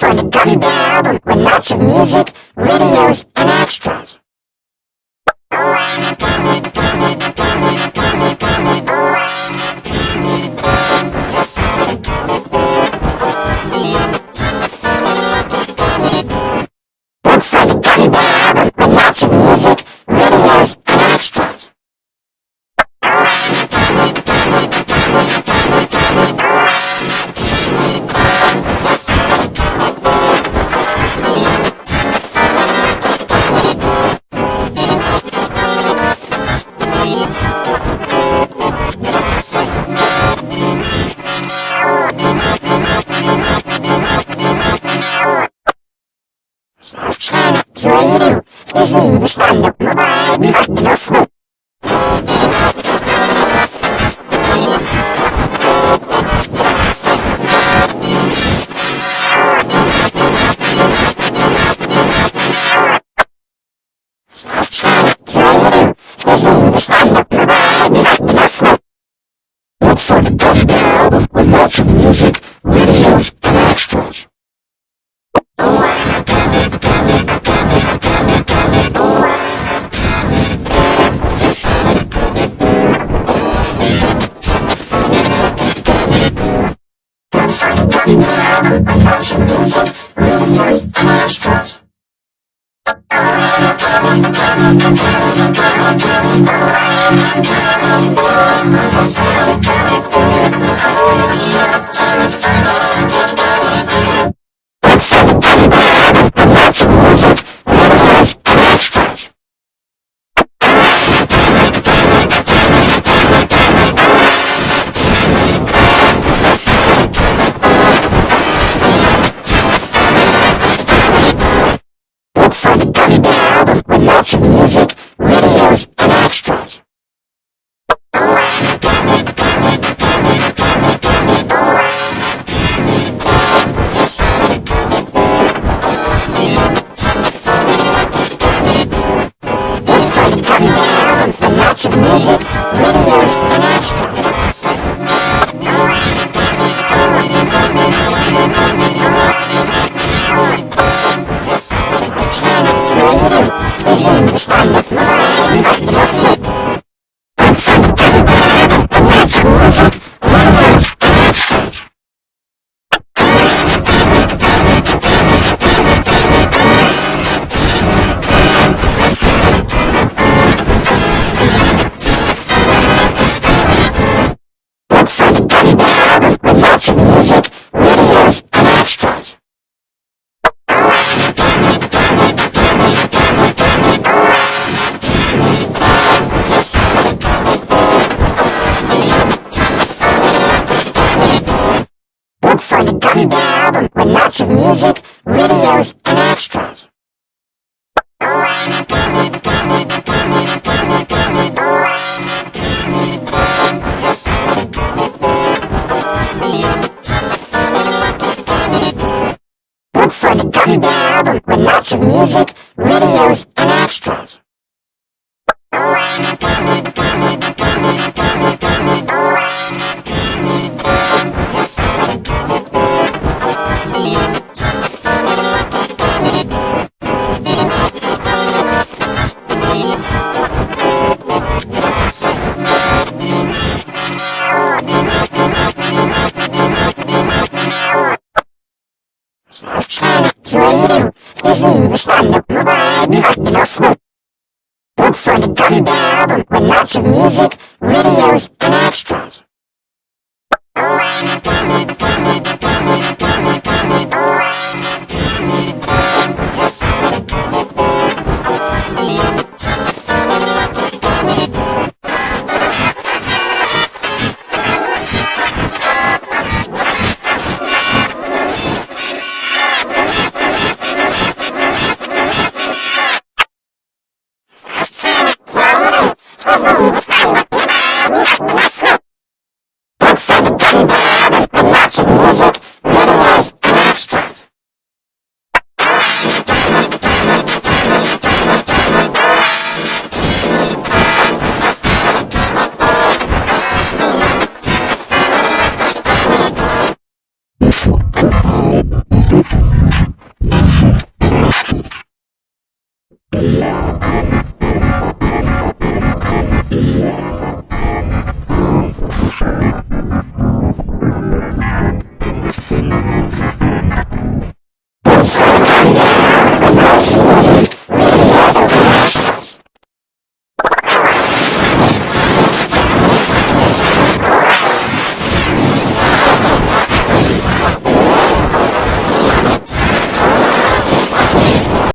for the Gummy Bear album with lots of music, videos, and extras. Look Izin Stanlık Mobile bir telefon. Software Zero Izin Stanlık Mobile bir telefon. Look for the Gummy Bear album with lots of music, Look lots of Gummy Bear album with lots of music, videos, and extras. Look for the Gummy Bear album with lots of music, videos, Telefon. Look for the Gummy Bear album with lots of music, videos, and extras.